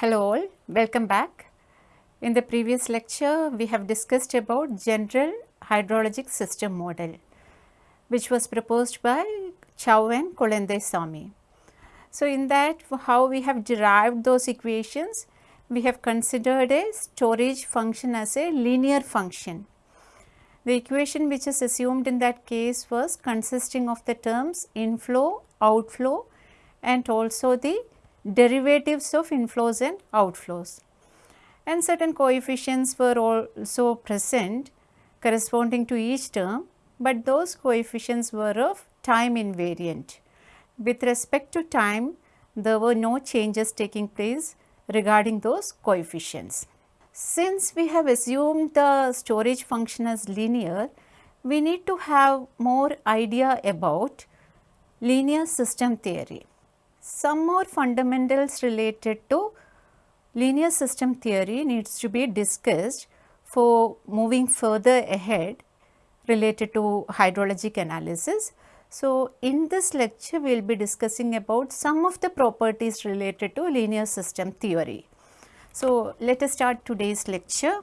Hello all, welcome back. In the previous lecture, we have discussed about general hydrologic system model, which was proposed by Chow and Kulandaiswamy. So, in that how we have derived those equations, we have considered a storage function as a linear function. The equation which is assumed in that case was consisting of the terms inflow, outflow and also the derivatives of inflows and outflows. And certain coefficients were also present corresponding to each term, but those coefficients were of time invariant. With respect to time, there were no changes taking place regarding those coefficients. Since we have assumed the storage function as linear, we need to have more idea about linear system theory. Some more fundamentals related to linear system theory needs to be discussed for moving further ahead related to hydrologic analysis. So, in this lecture we will be discussing about some of the properties related to linear system theory. So, let us start today's lecture.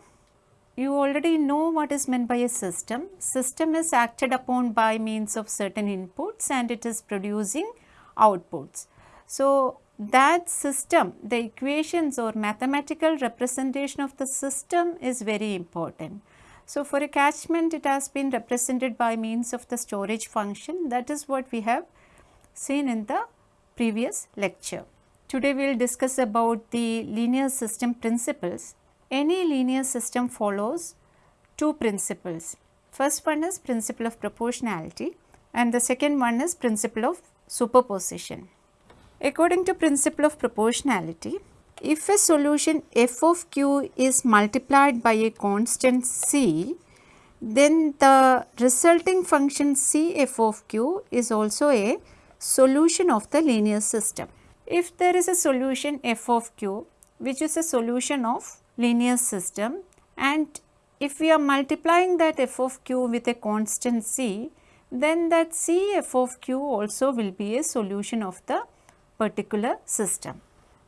You already know what is meant by a system. System is acted upon by means of certain inputs and it is producing outputs. So, that system, the equations or mathematical representation of the system is very important. So, for a catchment it has been represented by means of the storage function that is what we have seen in the previous lecture. Today we will discuss about the linear system principles. Any linear system follows two principles. First one is principle of proportionality and the second one is principle of superposition. According to principle of proportionality, if a solution f of q is multiplied by a constant c, then the resulting function c f of q is also a solution of the linear system. If there is a solution f of q which is a solution of linear system and if we are multiplying that f of q with a constant c, then that c f of q also will be a solution of the particular system.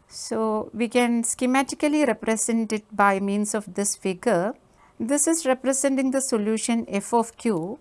So, we can schematically represent it by means of this figure. This is representing the solution f of q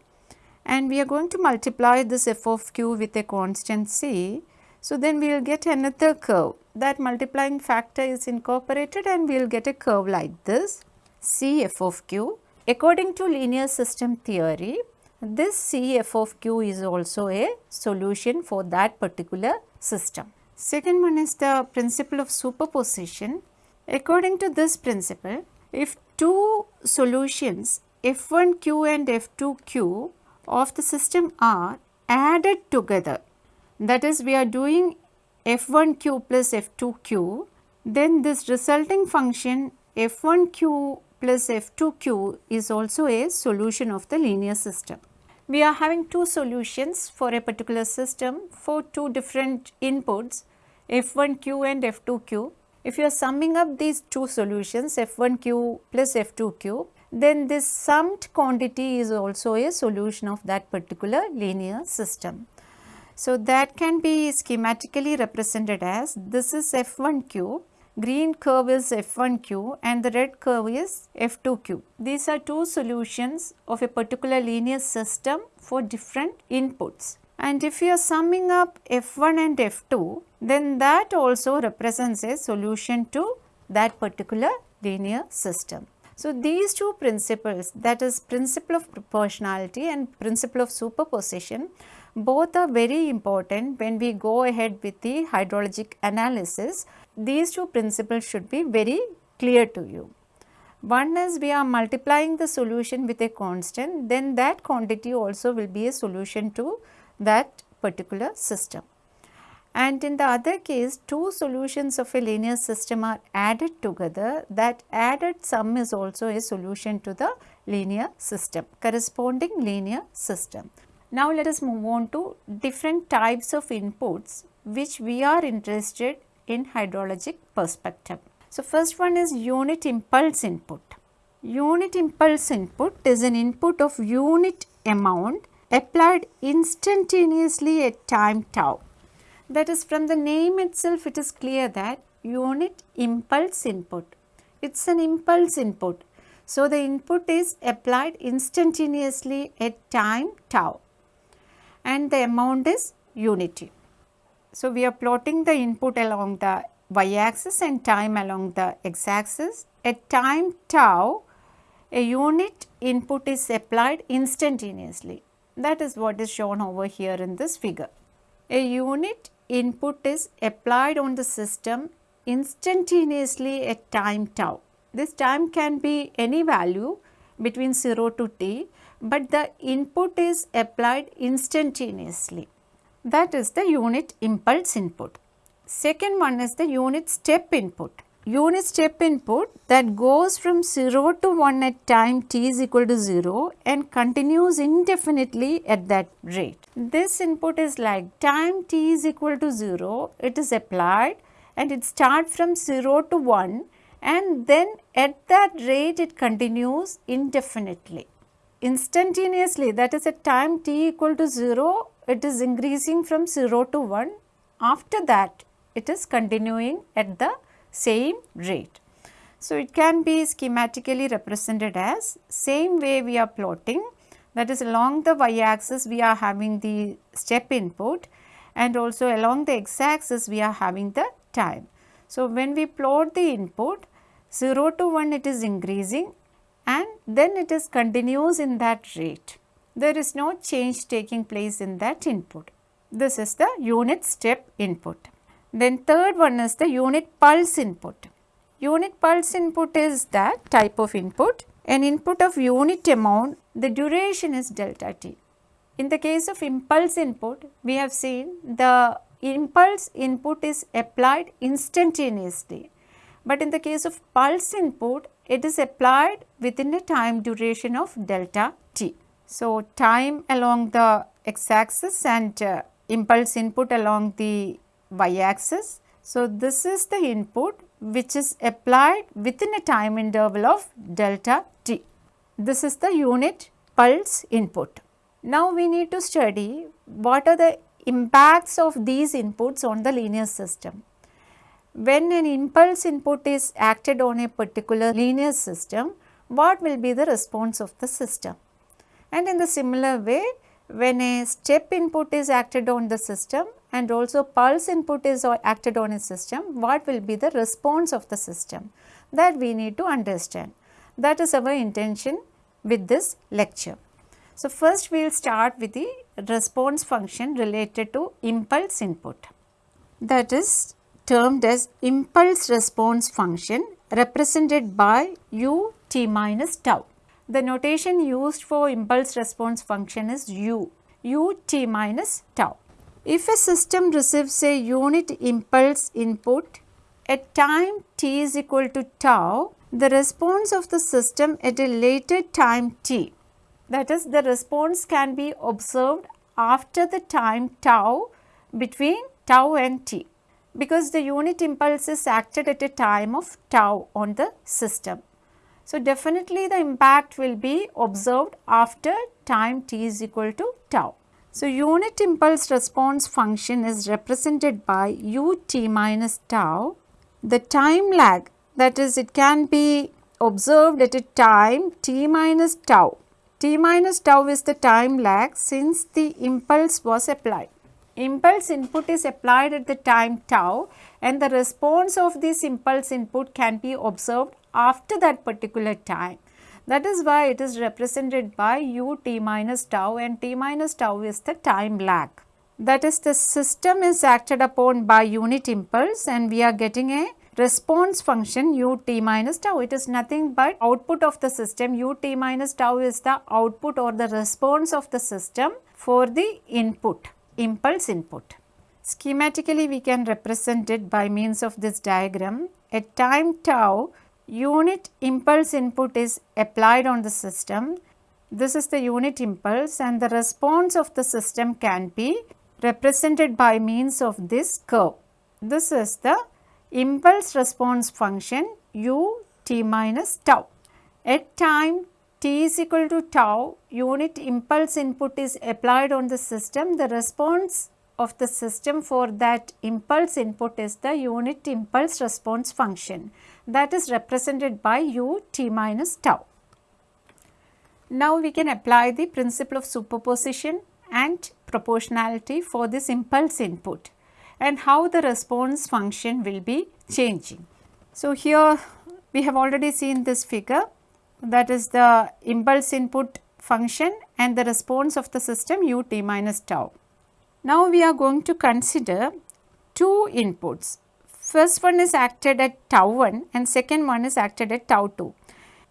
and we are going to multiply this f of q with a constant c. So, then we will get another curve that multiplying factor is incorporated and we will get a curve like this c f of q. According to linear system theory, this c f of q is also a solution for that particular system. Second one is the principle of superposition. According to this principle, if two solutions f1q and f2q of the system are added together, that is we are doing f1q plus f2q, then this resulting function f1q plus f2q is also a solution of the linear system we are having two solutions for a particular system for two different inputs f1q and f2q. If you are summing up these two solutions f1q plus f2q, then this summed quantity is also a solution of that particular linear system. So, that can be schematically represented as this is f1q green curve is f1q and the red curve is f2q. These are two solutions of a particular linear system for different inputs. And if you are summing up f1 and f2, then that also represents a solution to that particular linear system. So, these two principles that is principle of proportionality and principle of superposition both are very important when we go ahead with the hydrologic analysis. These two principles should be very clear to you. One is we are multiplying the solution with a constant, then that quantity also will be a solution to that particular system. And in the other case, two solutions of a linear system are added together, that added sum is also a solution to the linear system, corresponding linear system. Now, let us move on to different types of inputs which we are interested in hydrologic perspective. So, first one is unit impulse input. Unit impulse input is an input of unit amount applied instantaneously at time tau. That is from the name itself it is clear that unit impulse input. It is an impulse input. So, the input is applied instantaneously at time tau and the amount is unity. So, we are plotting the input along the y axis and time along the x axis. At time tau, a unit input is applied instantaneously. That is what is shown over here in this figure. A unit input is applied on the system instantaneously at time tau. This time can be any value between 0 to t, but the input is applied instantaneously. That is the unit impulse input. Second one is the unit step input. Unit step input that goes from 0 to 1 at time t is equal to 0 and continues indefinitely at that rate. This input is like time t is equal to 0, it is applied and it starts from 0 to 1 and then at that rate it continues indefinitely. Instantaneously that is at time t equal to 0 it is increasing from 0 to 1 after that it is continuing at the same rate. So, it can be schematically represented as same way we are plotting that is along the y axis we are having the step input and also along the x axis we are having the time. So, when we plot the input 0 to 1 it is increasing and then it is continuous in that rate. There is no change taking place in that input. This is the unit step input. Then third one is the unit pulse input. Unit pulse input is that type of input. An input of unit amount, the duration is delta t. In the case of impulse input, we have seen the impulse input is applied instantaneously but in the case of pulse input, it is applied within a time duration of delta. So, time along the x axis and uh, impulse input along the y axis. So, this is the input which is applied within a time interval of delta t. This is the unit pulse input. Now, we need to study what are the impacts of these inputs on the linear system when an impulse input is acted on a particular linear system, what will be the response of the system? And in the similar way, when a step input is acted on the system and also pulse input is acted on a system, what will be the response of the system? That we need to understand. That is our intention with this lecture. So, first we will start with the response function related to impulse input. That is termed as impulse response function represented by u t minus tau. The notation used for impulse response function is u, u t minus tau. If a system receives a unit impulse input at time t is equal to tau, the response of the system at a later time t, that is the response can be observed after the time tau between tau and t because the unit impulse is acted at a time of tau on the system. So, definitely the impact will be observed after time t is equal to tau. So, unit impulse response function is represented by u t minus tau. The time lag that is it can be observed at a time t minus tau. t minus tau is the time lag since the impulse was applied impulse input is applied at the time tau and the response of this impulse input can be observed after that particular time. That is why it is represented by u t minus tau and t minus tau is the time lag. That is the system is acted upon by unit impulse and we are getting a response function u t minus tau. It is nothing but output of the system u t minus tau is the output or the response of the system for the input impulse input. Schematically we can represent it by means of this diagram. At time tau, unit impulse input is applied on the system. This is the unit impulse and the response of the system can be represented by means of this curve. This is the impulse response function u t minus tau. At time t is equal to tau unit impulse input is applied on the system, the response of the system for that impulse input is the unit impulse response function that is represented by u t minus tau. Now we can apply the principle of superposition and proportionality for this impulse input and how the response function will be changing. So, here we have already seen this figure that is the impulse input function and the response of the system u t minus tau. Now, we are going to consider two inputs. First one is acted at tau 1 and second one is acted at tau 2.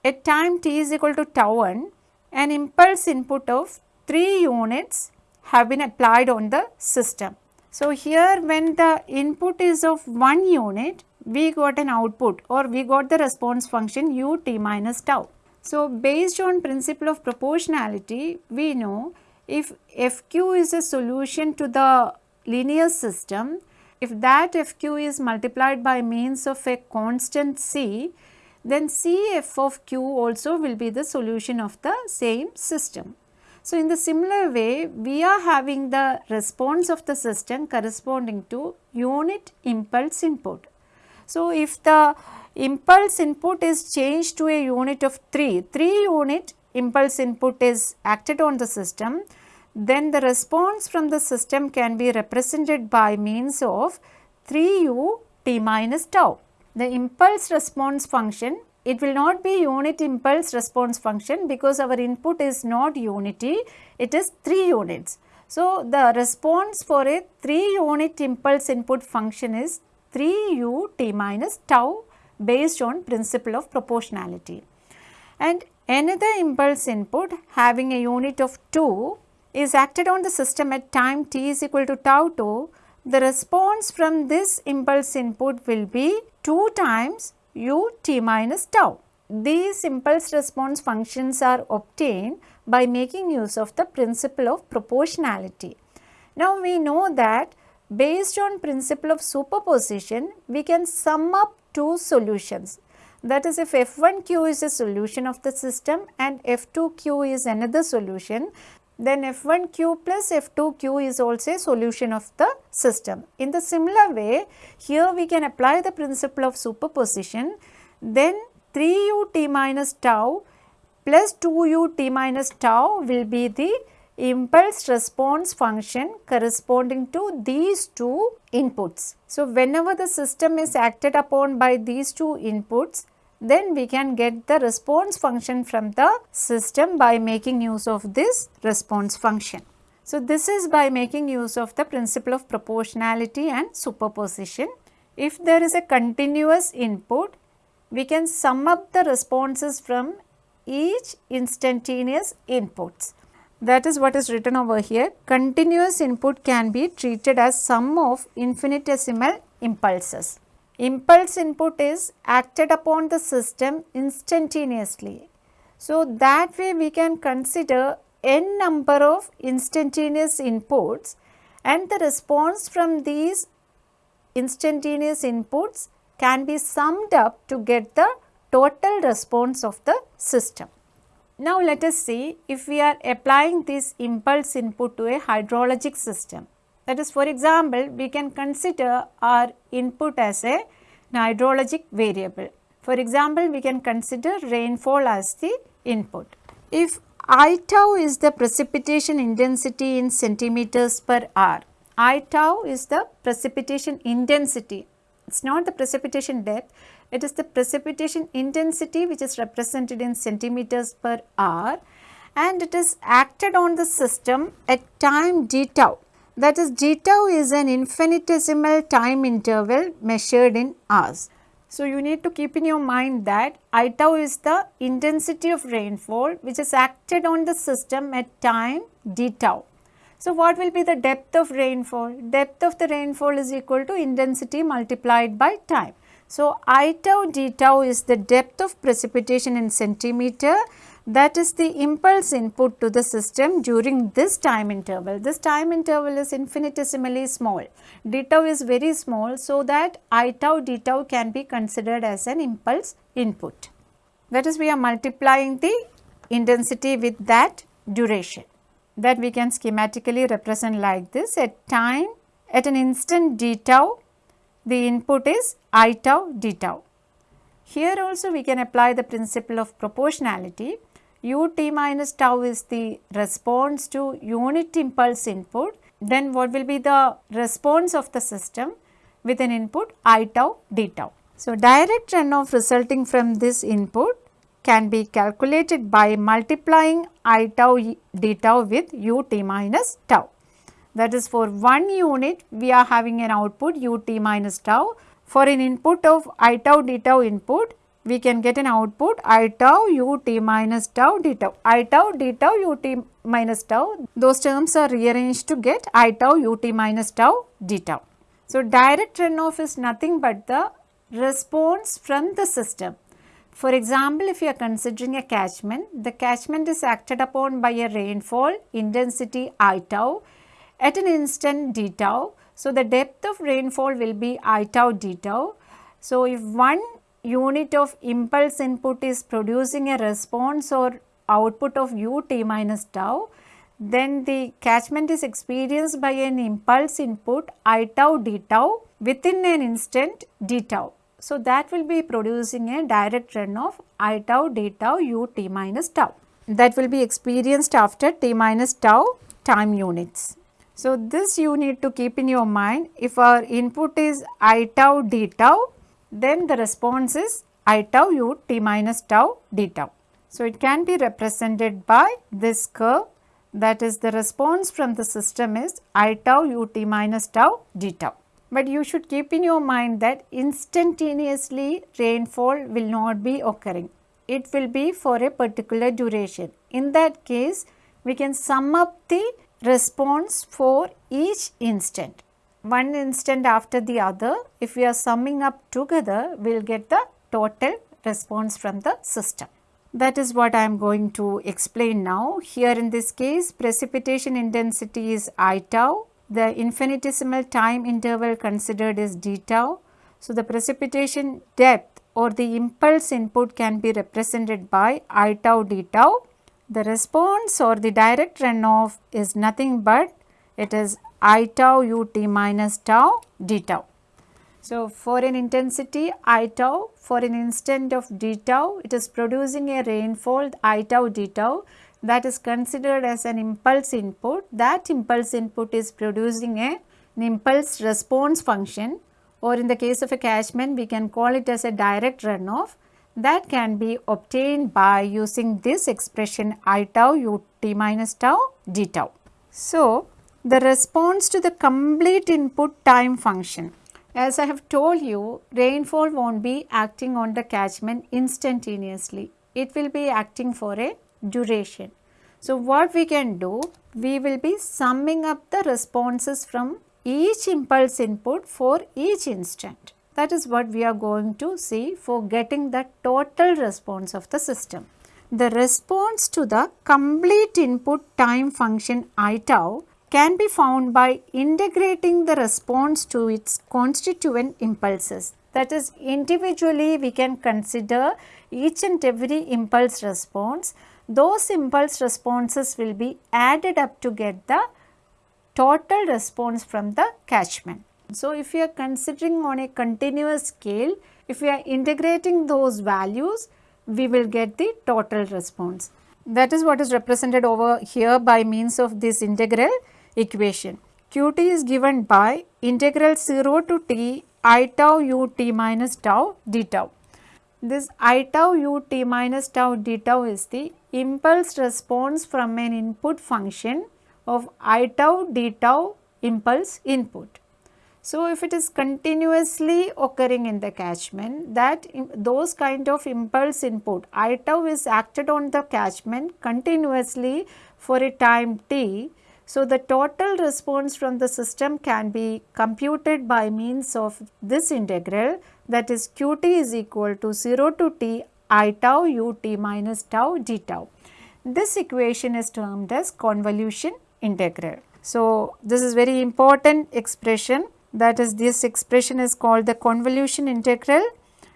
At time t is equal to tau 1, an impulse input of 3 units have been applied on the system. So, here when the input is of 1 unit, we got an output or we got the response function u t minus tau. So, based on principle of proportionality, we know if Fq is a solution to the linear system, if that Fq is multiplied by means of a constant C, then Cf of Q also will be the solution of the same system. So, in the similar way, we are having the response of the system corresponding to unit impulse input. So, if the impulse input is changed to a unit of 3, 3 unit impulse input is acted on the system, then the response from the system can be represented by means of 3u t minus tau. The impulse response function, it will not be unit impulse response function because our input is not unity, it is 3 units. So, the response for a 3 unit impulse input function is 3u t minus tau based on principle of proportionality. And another impulse input having a unit of 2 is acted on the system at time t is equal to tau 2, the response from this impulse input will be 2 times u t minus tau. These impulse response functions are obtained by making use of the principle of proportionality. Now, we know that based on principle of superposition, we can sum up two solutions. That is if F1q is a solution of the system and F2q is another solution, then F1q plus F2q is also a solution of the system. In the similar way, here we can apply the principle of superposition, then 3u t minus tau plus 2u t minus tau will be the impulse response function corresponding to these two inputs. So, whenever the system is acted upon by these two inputs, then we can get the response function from the system by making use of this response function. So, this is by making use of the principle of proportionality and superposition. If there is a continuous input, we can sum up the responses from each instantaneous inputs. That is what is written over here. Continuous input can be treated as sum of infinitesimal impulses. Impulse input is acted upon the system instantaneously. So, that way we can consider n number of instantaneous inputs and the response from these instantaneous inputs can be summed up to get the total response of the system. Now, let us see if we are applying this impulse input to a hydrologic system. That is for example, we can consider our input as a hydrologic variable. For example, we can consider rainfall as the input. If I tau is the precipitation intensity in centimeters per hour, I tau is the precipitation intensity, it is not the precipitation depth, it is the precipitation intensity which is represented in centimeters per hour and it is acted on the system at time d tau. That is d tau is an infinitesimal time interval measured in hours. So, you need to keep in your mind that I tau is the intensity of rainfall which is acted on the system at time d tau. So, what will be the depth of rainfall? Depth of the rainfall is equal to intensity multiplied by time. So, I tau d tau is the depth of precipitation in centimeter that is the impulse input to the system during this time interval. This time interval is infinitesimally small. d tau is very small so that i tau d tau can be considered as an impulse input. That is we are multiplying the intensity with that duration. that we can schematically represent like this at time at an instant d tau the input is i tau d tau. Here also we can apply the principle of proportionality ut minus tau is the response to unit impulse input then what will be the response of the system with an input i tau d tau. So, direct runoff resulting from this input can be calculated by multiplying i tau d tau with ut minus tau. That is for one unit we are having an output ut minus tau. For an input of i tau d tau input we can get an output i tau ut minus tau d tau. i tau d tau ut minus tau those terms are rearranged to get i tau ut minus tau d tau. So, direct runoff is nothing but the response from the system for example, if you are considering a catchment, the catchment is acted upon by a rainfall intensity I tau at an instant d tau. So, the depth of rainfall will be I tau d tau. So, if one unit of impulse input is producing a response or output of u t minus tau, then the catchment is experienced by an impulse input I tau d tau within an instant d tau. So, that will be producing a direct runoff i tau d tau u t minus tau that will be experienced after t minus tau time units. So, this you need to keep in your mind if our input is i tau d tau then the response is i tau u t minus tau d tau. So, it can be represented by this curve that is the response from the system is i tau u t minus tau d tau. But you should keep in your mind that instantaneously rainfall will not be occurring. It will be for a particular duration. In that case, we can sum up the response for each instant. One instant after the other, if we are summing up together, we will get the total response from the system. That is what I am going to explain now. Here in this case, precipitation intensity is I tau the infinitesimal time interval considered is d tau. So, the precipitation depth or the impulse input can be represented by i tau d tau. The response or the direct runoff is nothing but it is i tau u t minus tau d tau. So, for an intensity i tau for an instant of d tau it is producing a rainfall i tau d tau that is considered as an impulse input. That impulse input is producing a, an impulse response function or in the case of a catchment we can call it as a direct runoff that can be obtained by using this expression i tau u t minus tau d tau. So, the response to the complete input time function. As I have told you, rainfall not be acting on the catchment instantaneously. It will be acting for a duration. So, what we can do? We will be summing up the responses from each impulse input for each instant. That is what we are going to see for getting the total response of the system. The response to the complete input time function i tau can be found by integrating the response to its constituent impulses. That is individually we can consider each and every impulse response those impulse responses will be added up to get the total response from the catchment. So, if we are considering on a continuous scale, if we are integrating those values, we will get the total response. That is what is represented over here by means of this integral equation. Qt is given by integral 0 to t i tau u t minus tau d tau. This i tau u t minus tau d tau is the impulse response from an input function of i tau d tau impulse input. So, if it is continuously occurring in the catchment that those kind of impulse input i tau is acted on the catchment continuously for a time t. So, the total response from the system can be computed by means of this integral that is qt is equal to 0 to t i tau u t minus tau d tau. This equation is termed as convolution integral. So, this is very important expression that is this expression is called the convolution integral.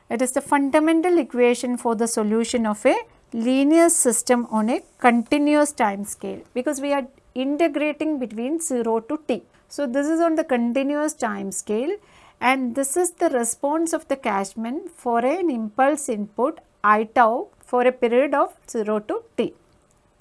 It is the fundamental equation for the solution of a linear system on a continuous time scale because we are integrating between 0 to t. So, this is on the continuous time scale and this is the response of the catchment for an impulse input i tau for a period of 0 to t.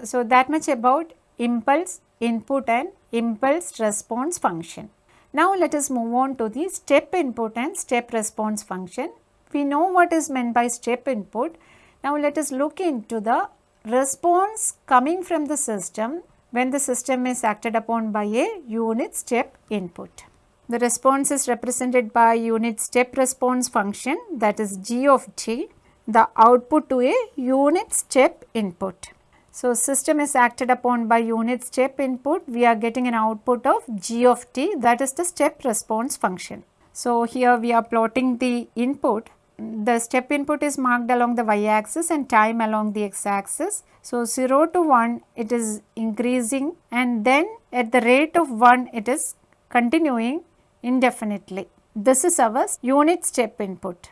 So, that much about impulse input and impulse response function. Now, let us move on to the step input and step response function. We know what is meant by step input. Now, let us look into the response coming from the system when the system is acted upon by a unit step input. The response is represented by unit step response function that is g of t, the output to a unit step input. So, system is acted upon by unit step input, we are getting an output of g of t that is the step response function. So, here we are plotting the input, the step input is marked along the y axis and time along the x axis. So, 0 to 1 it is increasing and then at the rate of 1 it is continuing indefinitely. This is our unit step input.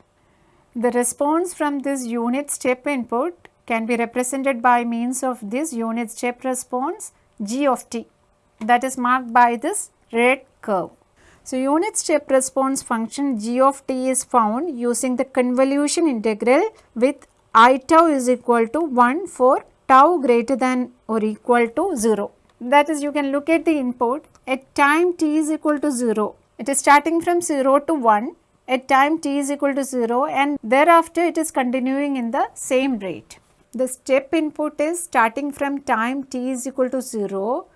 The response from this unit step input can be represented by means of this unit step response g of t that is marked by this red curve. So, unit step response function g of t is found using the convolution integral with i tau is equal to 1 for tau greater than or equal to 0. That is you can look at the input at time t is equal to 0. It is starting from 0 to 1 at time t is equal to 0 and thereafter it is continuing in the same rate the step input is starting from time t is equal to 0.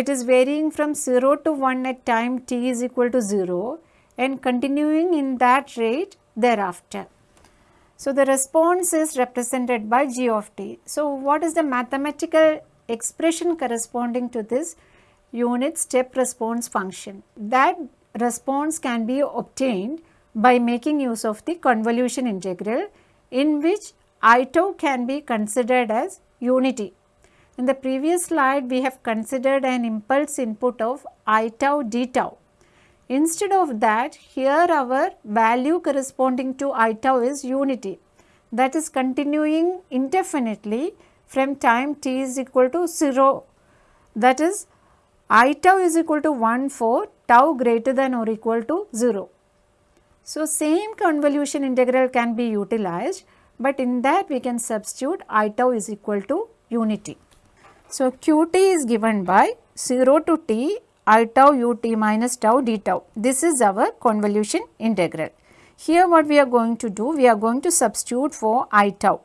It is varying from 0 to 1 at time t is equal to 0 and continuing in that rate thereafter. So, the response is represented by g of t. So, what is the mathematical expression corresponding to this unit step response function? That response can be obtained by making use of the convolution integral in which I tau can be considered as unity. In the previous slide, we have considered an impulse input of I tau d tau. Instead of that, here our value corresponding to I tau is unity that is continuing indefinitely from time t is equal to 0 that is I tau is equal to 1 for tau greater than or equal to 0. So, same convolution integral can be utilized but in that we can substitute i tau is equal to unity. So, qt is given by 0 to t i tau ut minus tau d tau. This is our convolution integral. Here what we are going to do, we are going to substitute for i tau.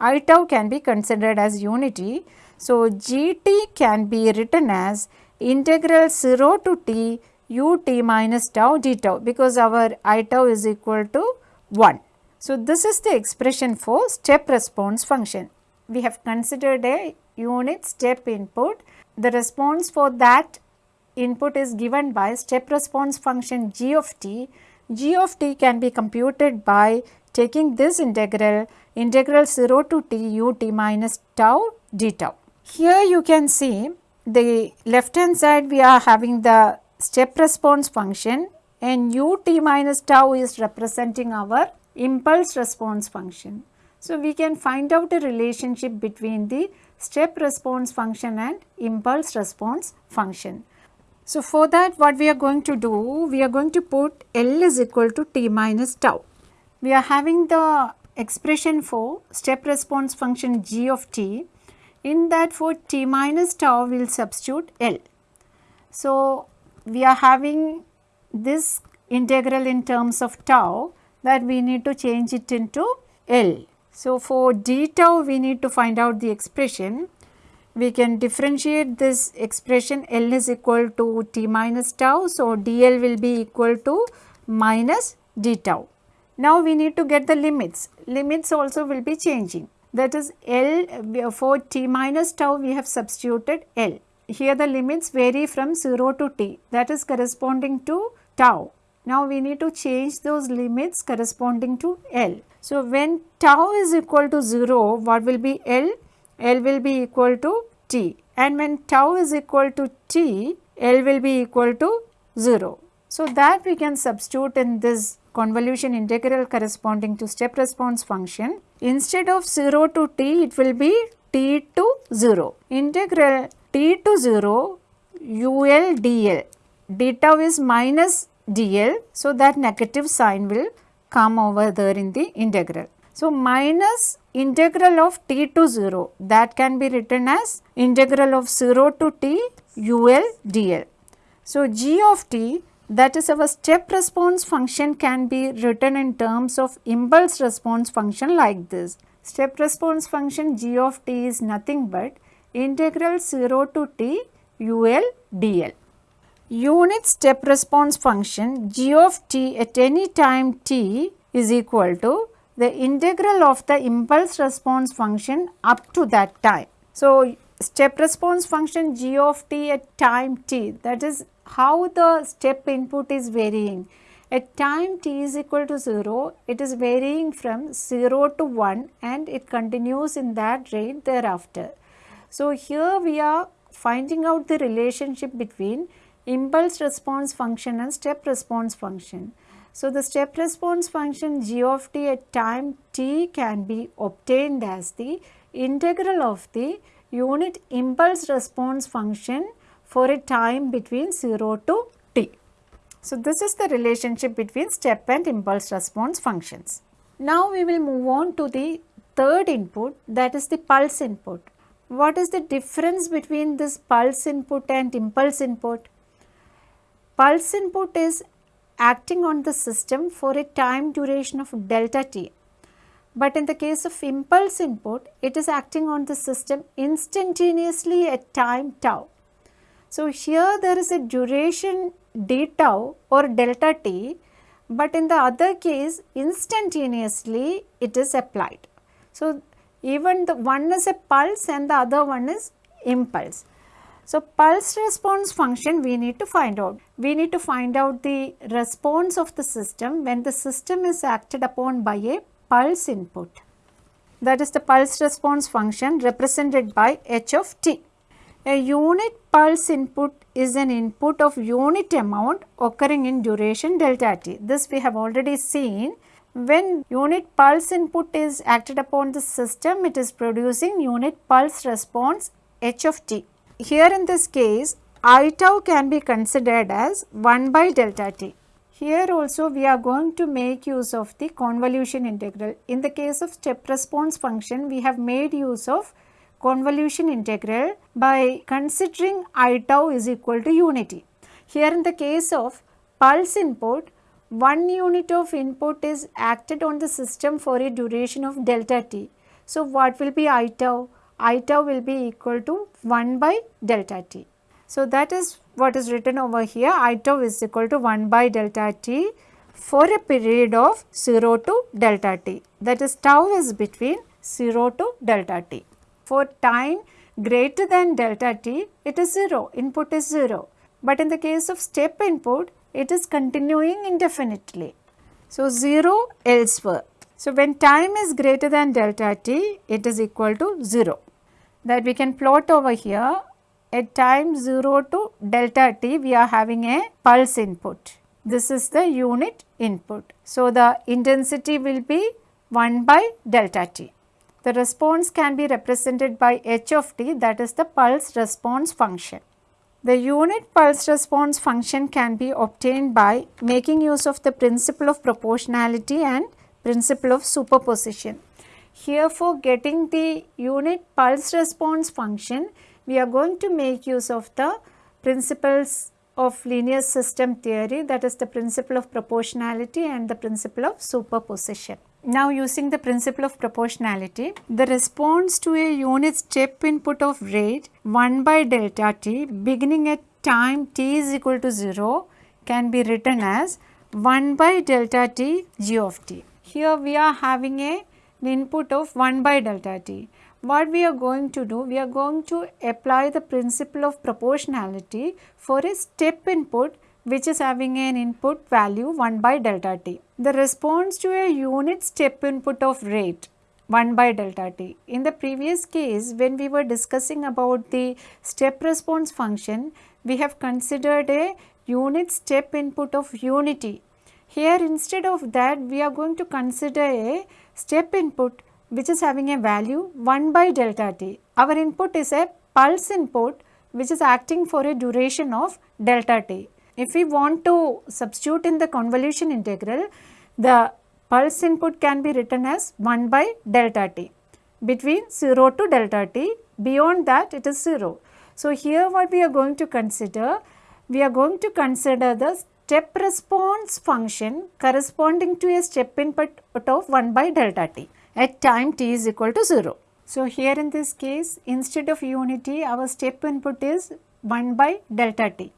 i tau can be considered as unity. So, gt can be written as integral 0 to t ut minus tau d tau because our i tau is equal to 1. So, this is the expression for step response function. We have considered a unit step input. The response for that input is given by step response function g of t. g of t can be computed by taking this integral, integral 0 to t u t minus tau d tau. Here you can see the left hand side we are having the step response function and u t minus tau is representing our impulse response function. So, we can find out a relationship between the step response function and impulse response function. So, for that what we are going to do, we are going to put L is equal to T minus tau. We are having the expression for step response function g of t. In that for t minus tau we will substitute L. So, we are having this integral in terms of tau that we need to change it into L. So, for d tau we need to find out the expression. We can differentiate this expression L is equal to t minus tau. So, dl will be equal to minus d tau. Now, we need to get the limits. Limits also will be changing. That is L for t minus tau we have substituted L. Here the limits vary from 0 to t that is corresponding to tau. Now, we need to change those limits corresponding to L. So, when tau is equal to 0, what will be L? L will be equal to T and when tau is equal to T, L will be equal to 0. So, that we can substitute in this convolution integral corresponding to step response function. Instead of 0 to t, it will be t to 0. Integral t to 0 ul dl, d tau is minus dl. So, that negative sign will come over there in the integral. So, minus integral of t to 0 that can be written as integral of 0 to t ul dl. So, g of t that is our step response function can be written in terms of impulse response function like this. Step response function g of t is nothing but integral 0 to t ul dl. Unit step response function g of t at any time t is equal to the integral of the impulse response function up to that time. So, step response function g of t at time t that is how the step input is varying. At time t is equal to 0, it is varying from 0 to 1 and it continues in that rate thereafter. So, here we are finding out the relationship between impulse response function and step response function. So, the step response function g of t at time t can be obtained as the integral of the unit impulse response function for a time between 0 to t. So, this is the relationship between step and impulse response functions. Now, we will move on to the third input that is the pulse input. What is the difference between this pulse input and impulse input? Pulse input is acting on the system for a time duration of delta t. But in the case of impulse input, it is acting on the system instantaneously at time tau. So, here there is a duration d tau or delta t, but in the other case instantaneously it is applied. So, even the one is a pulse and the other one is impulse. So, pulse response function we need to find out. We need to find out the response of the system when the system is acted upon by a pulse input. That is the pulse response function represented by h of t. A unit pulse input is an input of unit amount occurring in duration delta t. This we have already seen. When unit pulse input is acted upon the system, it is producing unit pulse response h of t. Here in this case, i tau can be considered as 1 by delta t. Here also we are going to make use of the convolution integral. In the case of step response function, we have made use of convolution integral by considering i tau is equal to unity. Here in the case of pulse input, one unit of input is acted on the system for a duration of delta t. So, what will be i tau? I tau will be equal to 1 by delta t. So, that is what is written over here i tau is equal to 1 by delta t for a period of 0 to delta t that is tau is between 0 to delta t. For time greater than delta t, it is 0, input is 0. But in the case of step input, it is continuing indefinitely. So, 0 elsewhere. So, when time is greater than delta t, it is equal to 0. That we can plot over here. At time 0 to delta t, we are having a pulse input. This is the unit input. So, the intensity will be 1 by delta t. The response can be represented by h of t that is the pulse response function. The unit pulse response function can be obtained by making use of the principle of proportionality and principle of superposition. Here for getting the unit pulse response function, we are going to make use of the principles of linear system theory that is the principle of proportionality and the principle of superposition. Now using the principle of proportionality, the response to a unit step input of rate 1 by delta t beginning at time t is equal to 0 can be written as 1 by delta t g of t. Here we are having a an input of 1 by delta t. What we are going to do? We are going to apply the principle of proportionality for a step input which is having an input value 1 by delta t. The response to a unit step input of rate 1 by delta t. In the previous case when we were discussing about the step response function, we have considered a unit step input of unity. Here instead of that we are going to consider a step input which is having a value 1 by delta t. Our input is a pulse input which is acting for a duration of delta t. If we want to substitute in the convolution integral, the pulse input can be written as 1 by delta t between 0 to delta t, beyond that it is 0. So, here what we are going to consider, we are going to consider the step response function corresponding to a step input of 1 by delta t at time t is equal to 0. So, here in this case instead of unity our step input is 1 by delta t.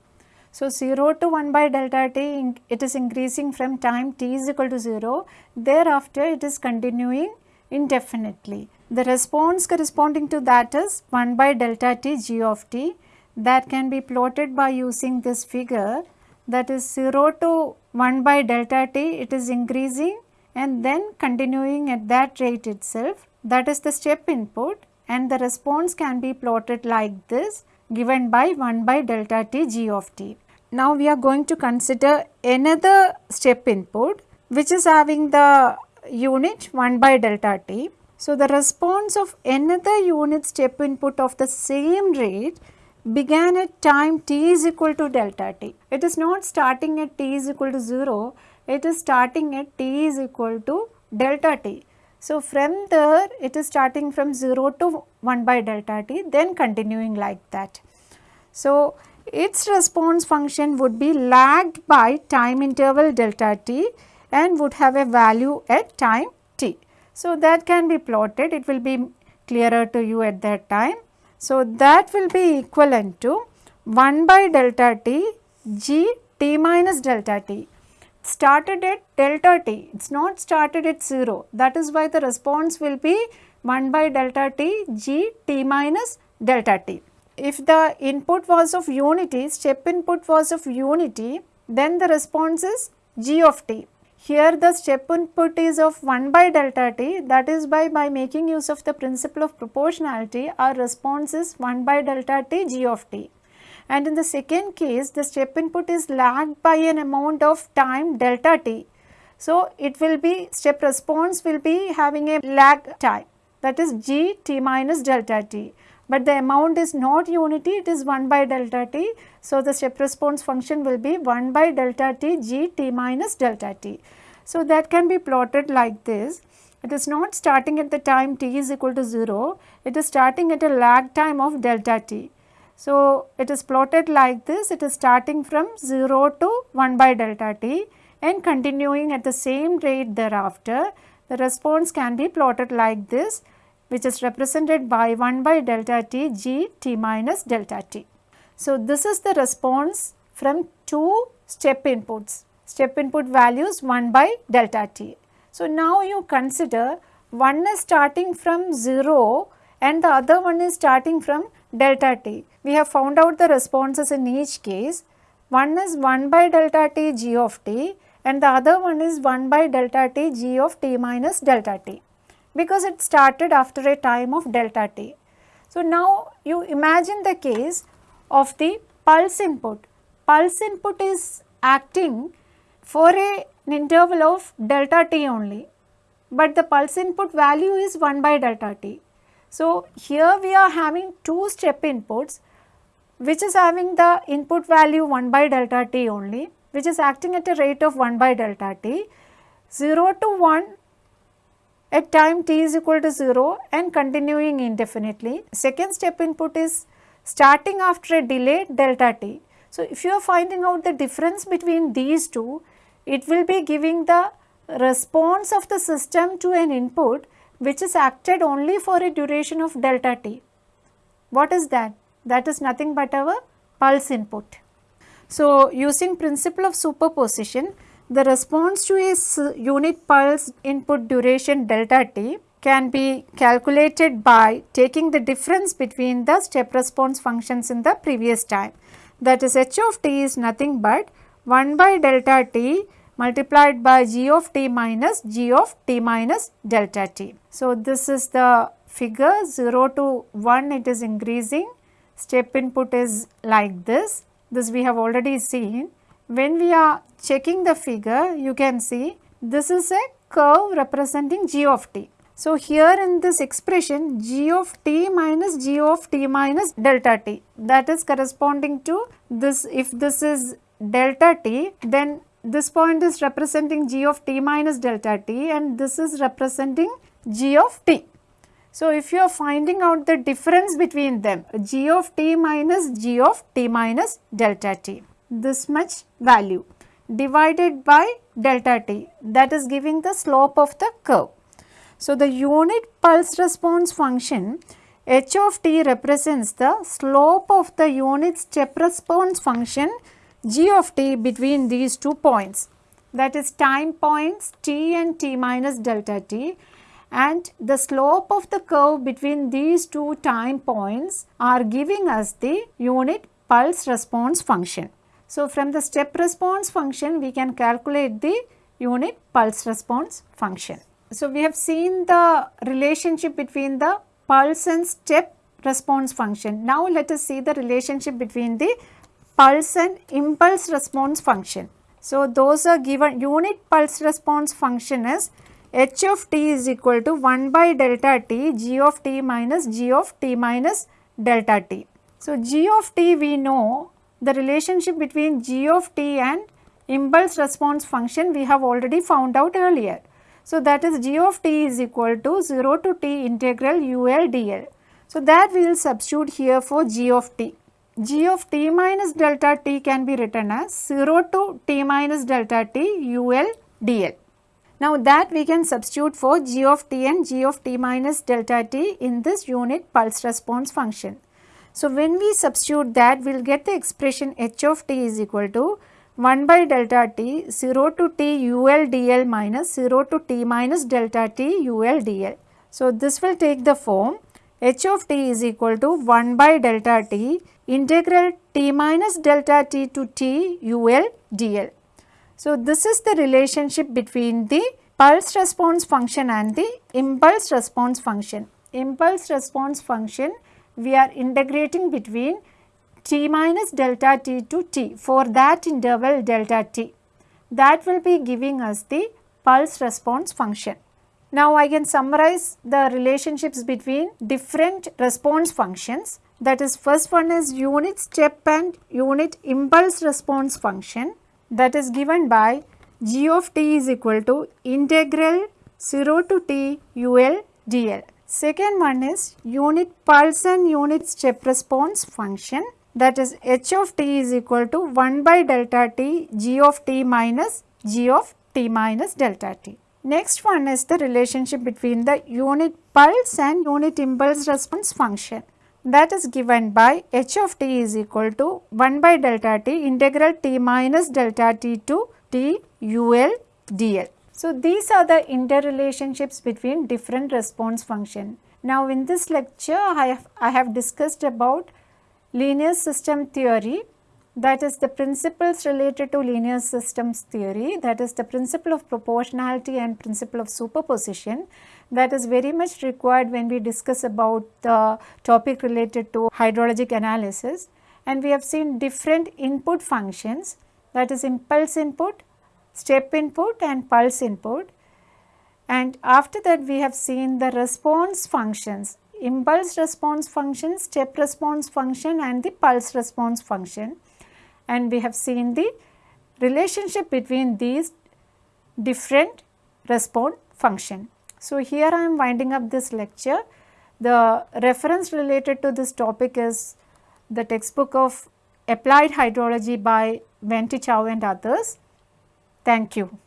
So, 0 to 1 by delta t it is increasing from time t is equal to 0 thereafter it is continuing indefinitely. The response corresponding to that is 1 by delta t g of t that can be plotted by using this figure that is 0 to 1 by delta t it is increasing and then continuing at that rate itself that is the step input and the response can be plotted like this given by 1 by delta t g of t. Now we are going to consider another step input which is having the unit 1 by delta t. So, the response of another unit step input of the same rate began at time t is equal to delta t. It is not starting at t is equal to 0, it is starting at t is equal to delta t. So, from there it is starting from 0 to 1 by delta t then continuing like that. So, its response function would be lagged by time interval delta t and would have a value at time t. So, that can be plotted it will be clearer to you at that time. So, that will be equivalent to 1 by delta t g t minus delta t. Started at delta t. It is not started at 0 that is why the response will be 1 by delta t g t minus delta t. If the input was of unity step input was of unity then the response is g of t here the step input is of 1 by delta t that is by, by making use of the principle of proportionality our response is 1 by delta t g of t. And in the second case the step input is lagged by an amount of time delta t. So, it will be step response will be having a lag time that is g t minus delta t but the amount is not unity it is 1 by delta t. So, the step response function will be 1 by delta t g t minus delta t. So, that can be plotted like this it is not starting at the time t is equal to 0 it is starting at a lag time of delta t. So, it is plotted like this it is starting from 0 to 1 by delta t and continuing at the same rate thereafter the response can be plotted like this which is represented by 1 by delta t g t minus delta t. So, this is the response from two step inputs, step input values 1 by delta t. So, now you consider one is starting from 0 and the other one is starting from delta t. We have found out the responses in each case. One is 1 by delta t g of t and the other one is 1 by delta t g of t minus delta t because it started after a time of delta t. So, now you imagine the case of the pulse input. Pulse input is acting for a, an interval of delta t only, but the pulse input value is 1 by delta t. So, here we are having two step inputs which is having the input value 1 by delta t only which is acting at a rate of 1 by delta t. 0 to 1 at time t is equal to 0 and continuing indefinitely. Second step input is starting after a delay delta t. So, if you are finding out the difference between these two, it will be giving the response of the system to an input which is acted only for a duration of delta t. What is that? That is nothing but our pulse input. So, using principle of superposition, the response to a uh, unit pulse input duration delta t can be calculated by taking the difference between the step response functions in the previous time. That is h of t is nothing but 1 by delta t multiplied by g of t minus g of t minus delta t. So, this is the figure 0 to 1 it is increasing, step input is like this, this we have already seen when we are checking the figure, you can see this is a curve representing g of t. So, here in this expression g of t minus g of t minus delta t that is corresponding to this if this is delta t then this point is representing g of t minus delta t and this is representing g of t. So, if you are finding out the difference between them g of t minus g of t minus delta t this much value divided by delta t that is giving the slope of the curve. So, the unit pulse response function h of t represents the slope of the unit step response function g of t between these two points that is time points t and t minus delta t and the slope of the curve between these two time points are giving us the unit pulse response function. So, from the step response function we can calculate the unit pulse response function. So, we have seen the relationship between the pulse and step response function. Now, let us see the relationship between the pulse and impulse response function. So, those are given unit pulse response function is h of t is equal to 1 by delta t g of t minus g of t minus delta t. So, g of t we know the relationship between g of t and impulse response function we have already found out earlier. So, that is g of t is equal to 0 to t integral ul dl. So, that we will substitute here for g of t. g of t minus delta t can be written as 0 to t minus delta t ul dl. Now that we can substitute for g of t and g of t minus delta t in this unit pulse response function. So when we substitute that we will get the expression h of t is equal to 1 by delta t 0 to t ul dl minus 0 to t minus delta t ul dl. So this will take the form h of t is equal to 1 by delta t integral t minus delta t to t ul dl. So, this is the relationship between the pulse response function and the impulse response function. Impulse response function we are integrating between t minus delta t to t for that interval delta t. That will be giving us the pulse response function. Now, I can summarize the relationships between different response functions that is first one is unit step and unit impulse response function that is given by g of t is equal to integral 0 to t ul dl. Second one is unit pulse and unit step response function that is h of t is equal to 1 by delta t g of t minus g of t minus delta t. Next one is the relationship between the unit pulse and unit impulse response function that is given by h of t is equal to 1 by delta t integral t minus delta t to t ul dl. So, these are the interrelationships between different response function. Now, in this lecture I have, I have discussed about linear system theory that is the principles related to linear systems theory that is the principle of proportionality and principle of superposition that is very much required when we discuss about the topic related to hydrologic analysis and we have seen different input functions that is impulse input, step input and pulse input and after that we have seen the response functions impulse response function, step response function and the pulse response function and we have seen the relationship between these different response function. So, here I am winding up this lecture. The reference related to this topic is the textbook of Applied Hydrology by Ven Te Chow and others. Thank you.